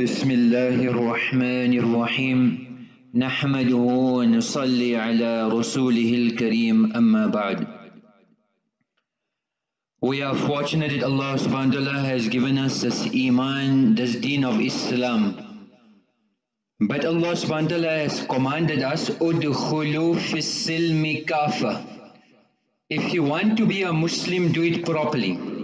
بسم الله الرحمن الرحيم نحمده ونصلي على رسوله الكريم أما بعد We are fortunate that Allah subhanahu wa ta'ala has given us this iman, this deen of Islam. But Allah subhanahu wa ta'ala has commanded us, Udkhulu fis silmi kafa. If you want to be a Muslim, do it properly.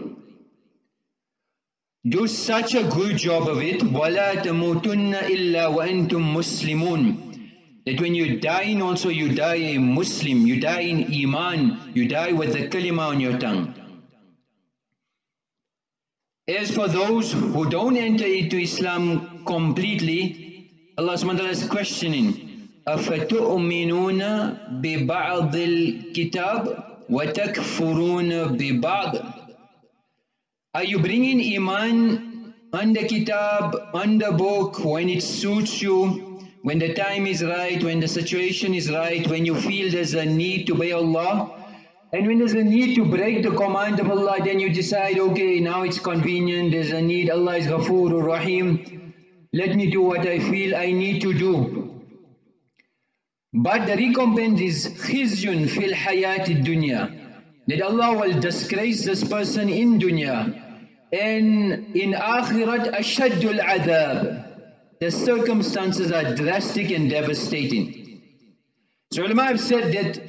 Do such a good job of it, وَلَا تَمُوتُنَّ إِلَّا وَأَنْتُمْ مُسْلِمُونَ That when you die also you die a Muslim, you die in Iman, you die with the kalima on your tongue. As for those who don't enter into Islam completely, Allah subhanahu wa ta'ala is questioning, أَفَتُؤْمِنُونَ بِبَعْضِ الْكِتَابِ وَتَكْفُرُونَ بِبَعْضِ are you bringing Iman under Kitab, under book, when it suits you, when the time is right, when the situation is right, when you feel there's a need to obey Allah? And when there's a need to break the command of Allah, then you decide, okay, now it's convenient, there's a need, Allah is Ghafoor Rahim, let me do what I feel I need to do. But the recompense is khizyun fil hayati dunya. That Allah will disgrace this person in dunya. And in akhirat ashaddul adab. The circumstances are drastic and devastating. So ulama have said that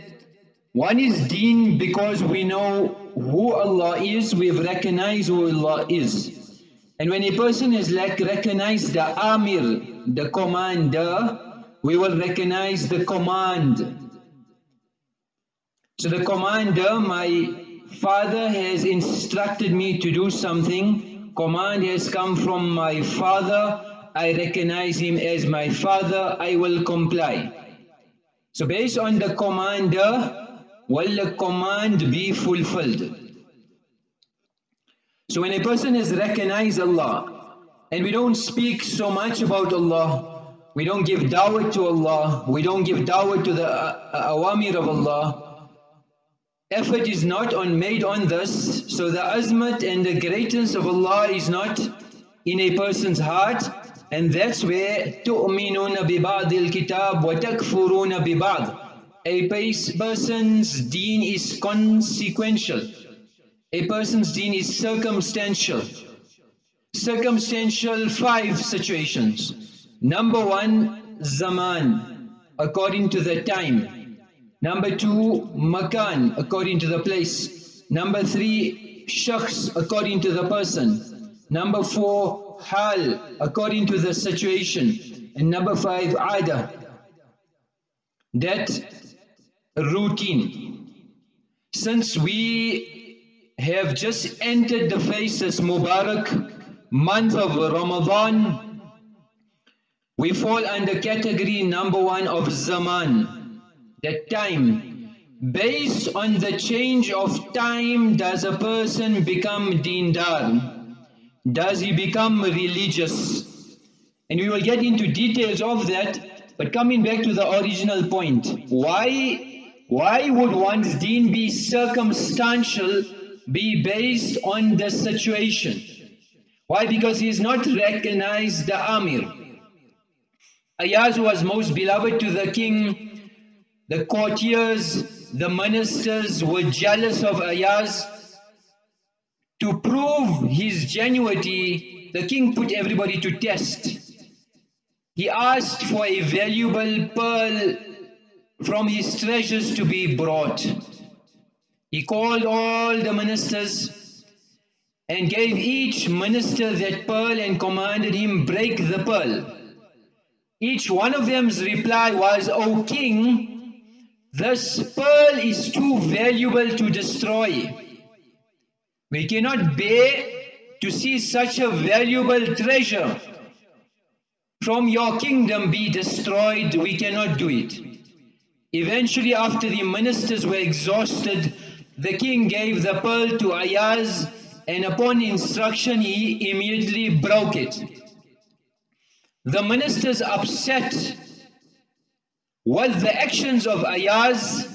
one is deen because we know who Allah is, we've recognized who Allah is. And when a person has like recognized the Amir, the commander, we will recognize the command. So the commander, my father has instructed me to do something, command has come from my father, I recognize him as my father, I will comply. So based on the commander, will the command be fulfilled? So when a person has recognized Allah, and we don't speak so much about Allah, we don't give dawah to Allah, we don't give dawah to the uh, awamir of Allah, effort is not on made on this, so the azmat and the greatness of Allah is not in a person's heart, and that's where تُؤْمِنُونَ بِبَعْضِ الْكِتَابِ وَتَكْفُرُونَ بِبَعْضِ A person's deen is consequential. A person's deen is circumstantial. Circumstantial five situations. Number one, zaman, according to the time. Number two, makan, according to the place. Number three, shakhs, according to the person. Number four, hal, according to the situation. And number five, ada, that routine. Since we have just entered the faces Mubarak month of Ramadan, we fall under category number one of Zaman, that time. Based on the change of time, does a person become dindar? Does he become religious? And we will get into details of that, but coming back to the original point, why, why would one's deen be circumstantial, be based on the situation? Why? Because he is not recognized the Amir. Ayaz was most beloved to the king. The courtiers, the ministers were jealous of Ayaz. To prove his genuity, the king put everybody to test. He asked for a valuable pearl from his treasures to be brought. He called all the ministers and gave each minister that pearl and commanded him break the pearl. Each one of them's reply was, O king, this pearl is too valuable to destroy. We cannot bear to see such a valuable treasure from your kingdom be destroyed. We cannot do it. Eventually, after the ministers were exhausted, the king gave the pearl to Ayaz and upon instruction he immediately broke it. The ministers upset with the actions of Ayaz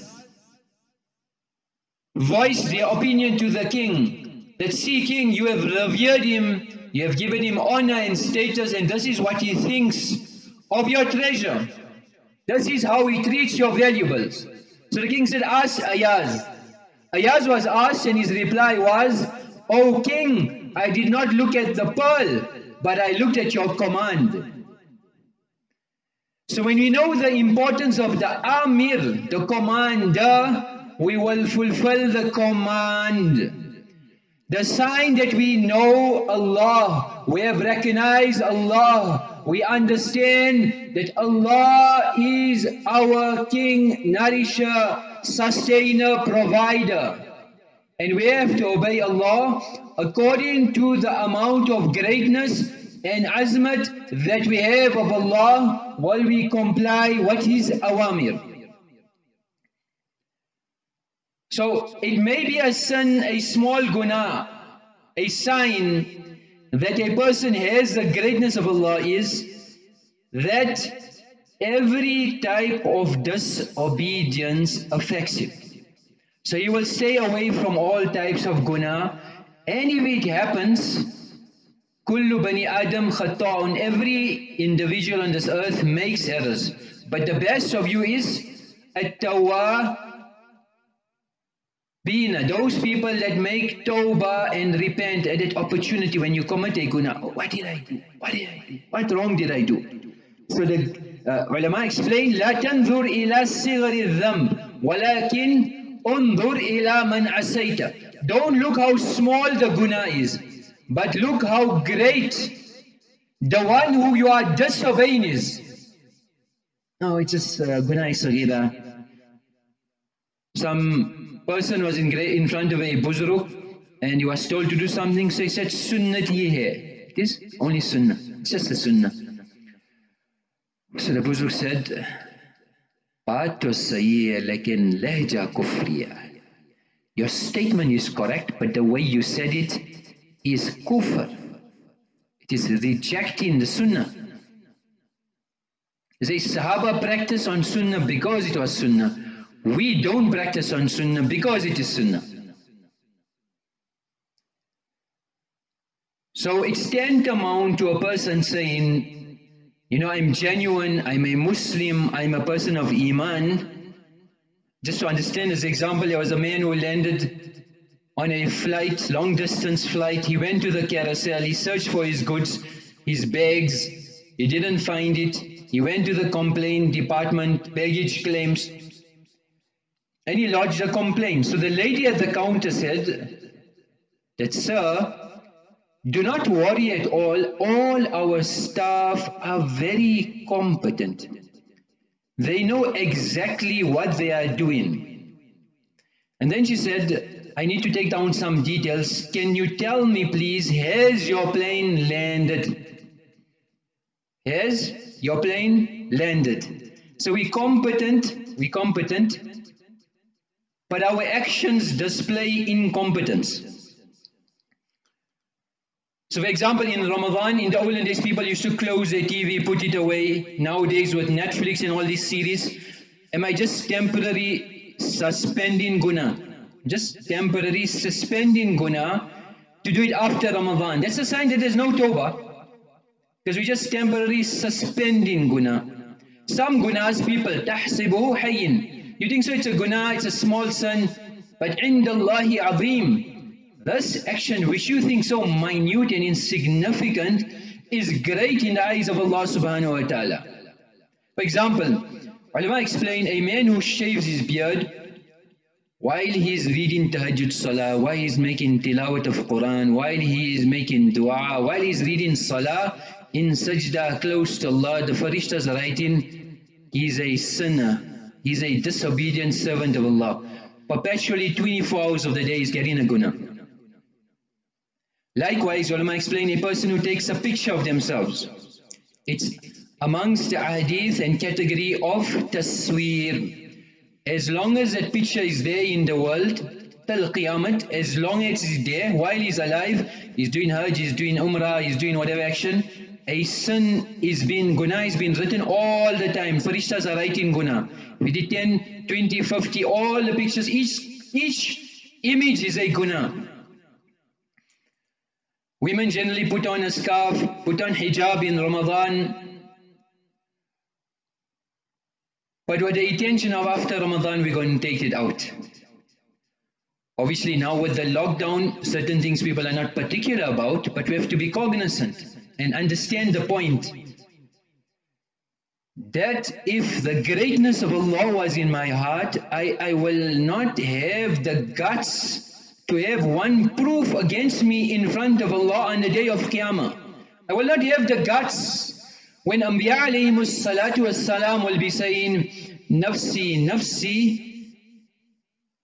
voiced their opinion to the king that see king you have revered him you have given him honor and status, and this is what he thinks of your treasure. This is how he treats your valuables. So the king said, Ask Ayaz. Ayaz was asked, and his reply was, O king, I did not look at the pearl, but I looked at your command. So when we know the importance of the Amir, the commander, we will fulfill the command. The sign that we know Allah, we have recognized Allah, we understand that Allah is our King, Nourisher, Sustainer, Provider. And we have to obey Allah according to the amount of greatness and azmat that we have of Allah while we comply what His awamir. So it may be a sin, a small guna, a sign that a person has the greatness of Allah is that every type of disobedience affects him. So he will stay away from all types of guna and if it happens, kullu bani adam khata'un, every individual on this earth makes errors. But the best of you is at-tawwa Bina, those people that make tawbah and repent at that opportunity when you commit a guna. Oh, what did I do? What did I do? What wrong did I do? So the uh, ulama explain, لا تنظر إلى صغر الذنب ولكن انظر إلى من عسيت. Don't look how small the guna is, but look how great the one who you are disobeying is. No, it's just uh, guna sagira. Some person was in, in front of a buzruk and he was told to do something, so he said, Sunnat ye hai. It is only sunnah. It's just the sunnah. So the buzruk said, Baat to sahi lekin lehja kufriya. Your statement is correct, but the way you said it is kufr. It is rejecting the sunnah. They Sahaba practice on sunnah because it was sunnah. We don't practice on Sunnah because it is Sunnah. So it's tantamount to a person saying, you know, I'm genuine, I'm a Muslim, I'm a person of Iman. Just to understand this example, there was a man who landed on a flight, long distance flight. He went to the carousel, he searched for his goods, his bags, he didn't find it. He went to the complaint department, baggage claims, and he lodged a complaint. So the lady at the counter said that, Sir, do not worry at all. All our staff are very competent. They know exactly what they are doing. And then she said, I need to take down some details. Can you tell me, please, has your plane landed? Has your plane landed? So we competent, we competent, but our actions display incompetence. So for example, in Ramadan, in the olden days, people used to close their TV, put it away. Nowadays, with Netflix and all these series, am I just temporary suspending guna? just temporary suspending guna to do it after Ramadan. That's a sign that there's no tawbah. Because we just temporarily suspending guna. Some gunas people, tahsibuhu hayyin. You think so it's a guna, it's a small sin, but indallahi azim. This action which you think so minute and insignificant is great in the eyes of Allah subhanahu wa ta'ala. For example, ulama explain a man who shaves his beard while he is reading tahajjud salah, while he is making tilawat of Quran, while he is making dua, while he is reading salah in sajda close to Allah, the farishtas are writing, he is a sinner, He's a disobedient servant of Allah. Perpetually 24 hours of the day is getting a guna. Likewise, ulama explain a person who takes a picture of themselves. It's amongst the hadith and category of tasweer. As long as that picture is there in the world, till qiyamah, as long as it's there, while he's alive, he's doing hajj, he's doing umrah, he's doing whatever action, a sin is being, guna is being written all the time. Farishtas are writing guna. We did 10, 20, 50, all the pictures, each, each image is a guna. Women generally put on a scarf, put on hijab in Ramadan. But with the intention of after Ramadan, we're going to take it out. Obviously now with the lockdown, certain things people are not particular about, but we have to be cognizant and understand the point that if the greatness of Allah was in my heart, I, I will not have the guts to have one proof against me in front of Allah on the day of Qiyamah. I will not have the guts when Anbiya alayhi salatu wassalam will be saying, Nafsi, Nafsi,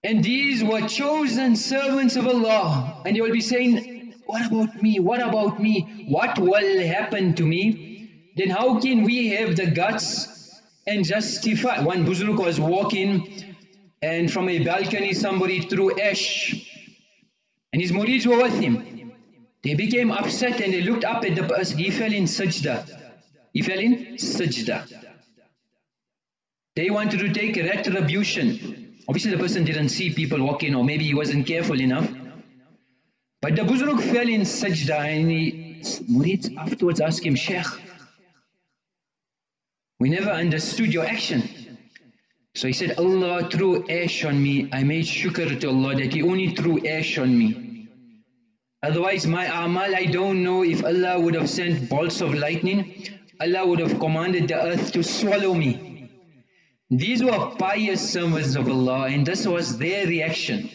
and these were chosen servants of Allah. And they will be saying, what about me? What about me? What will happen to me? Then how can we have the guts and justify? One Buzruk was walking and from a balcony somebody threw ash and his murids were with him. They became upset and they looked up at the person. He fell in sajda. He fell in sajda. They wanted to take retribution. Obviously the person didn't see people walking or maybe he wasn't careful enough. But the Buzruk fell in sajda and he, Murid afterwards asked him, Sheikh, we never understood your action. So he said, Allah threw ash on me. I made shukr to Allah that He only threw ash on me. Otherwise my amal, I don't know if Allah would have sent bolts of lightning. Allah would have commanded the earth to swallow me. These were pious servants of Allah and this was their reaction.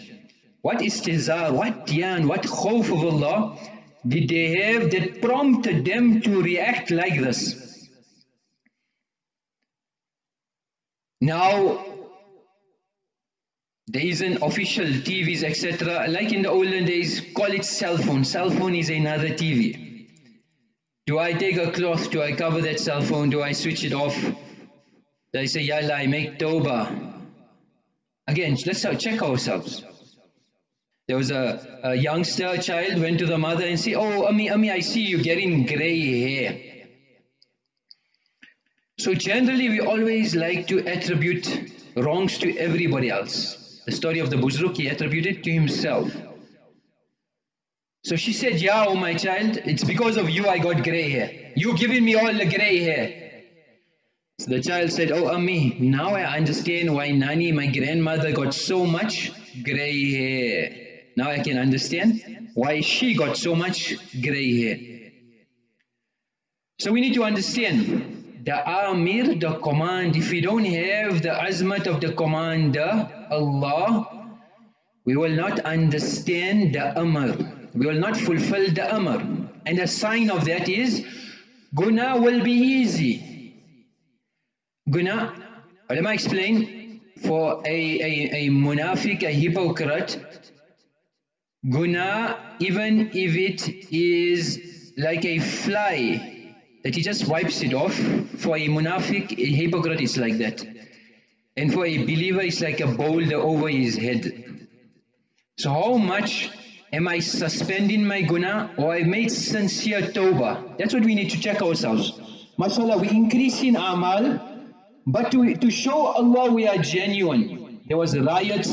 What istizar, what diyan, what khawf of Allah did they have that prompted them to react like this? Now, there isn't official TVs, etc. Like in the olden days, call it cell phone. Cell phone is another TV. Do I take a cloth? Do I cover that cell phone? Do I switch it off? They say, Ya Allah, make tawbah. Again, let's check ourselves. There was a, a youngster, a child, went to the mother and said, Oh, Ami, Ami, I see you getting grey hair. So generally we always like to attribute wrongs to everybody else. The story of the Buzruk, he attributed to himself. So she said, Yeah, oh my child, it's because of you I got grey hair. You giving me all the grey hair. So the child said, Oh, Ammi, now I understand why Nani, my grandmother, got so much grey hair. Now I can understand why she got so much grey hair. So we need to understand the Amir, the command. If we don't have the azmat of the commander, Allah, we will not understand the Amr. We will not fulfill the Amr. And a sign of that is, Guna will be easy. Guna, ulama explain, for a, a, a munafiq, a hypocrite, guna, even if it is like a fly, that he just wipes it off, for a munafiq, a hypocrite is like that. And for a believer, it's like a boulder over his head. So how much am I suspending my guna or I made sincere tawbah? That's what we need to check ourselves. MashaAllah, we increase in amal, but to, to show Allah we are genuine. There was riots,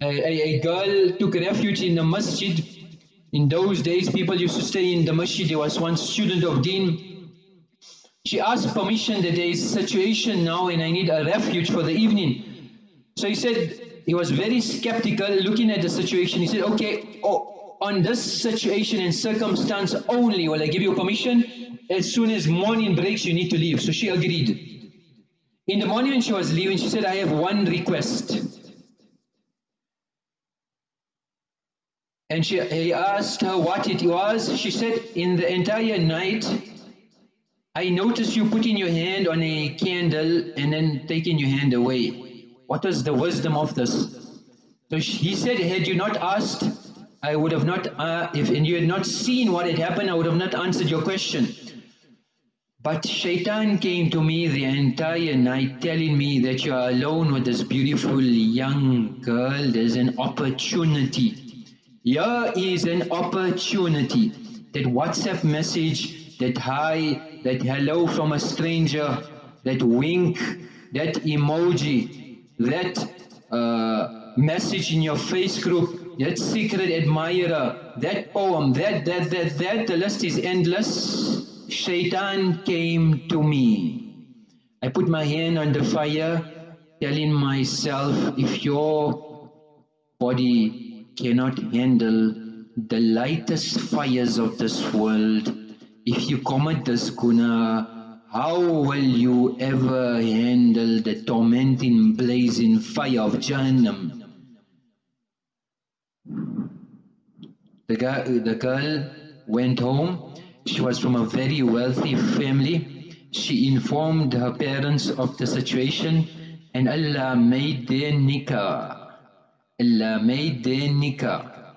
a, a, a girl took refuge in the masjid. In those days people used to stay in the masjid. There was one student of deen. She asked permission that there is a situation now and I need a refuge for the evening. So he said, he was very skeptical looking at the situation. He said, okay, oh, on this situation and circumstance only will I give you permission. As soon as morning breaks, you need to leave. So she agreed. In the morning when she was leaving, she said, I have one request. And she, he asked her what it was. She said, in the entire night, I noticed you putting your hand on a candle and then taking your hand away. What was the wisdom of this? So he said, had you not asked, I would have not, uh, if and you had not seen what had happened, I would have not answered your question. But shaitan came to me the entire night telling me that you are alone with this beautiful young girl. There's an opportunity. Here is an opportunity. That WhatsApp message, that hi, that hello from a stranger, that wink, that emoji, that uh, message in your face group, that secret admirer, that poem, that, that, that, that, the list is endless. Shaitan came to me. I put my hand on the fire, telling myself, if your body cannot handle the lightest fires of this world, if you commit this guna, how will you ever handle the tormenting blazing fire of Jahannam? The girl, the girl went home. She was from a very wealthy family. She informed her parents of the situation and Allah made their nikah. Allah made their nikah.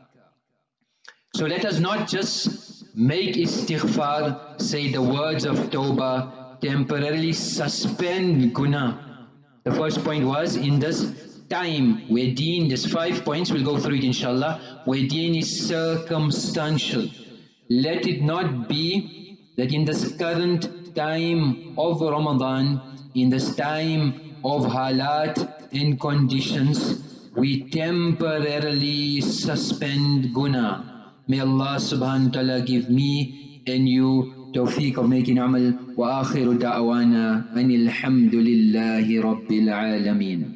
So let us not just make istighfar, say the words of tawbah, temporarily suspend guna. The first point was in this time where deen, there's five points, we'll go through it inshallah, where deen is circumstantial. Let it not be that in this current time of Ramadan, in this time of halat and conditions, we temporarily suspend guna. May Allah subhanahu wa ta'ala give me and you توفيق of making amal وآخر دعوانا أن الحمد لله رب العالمين.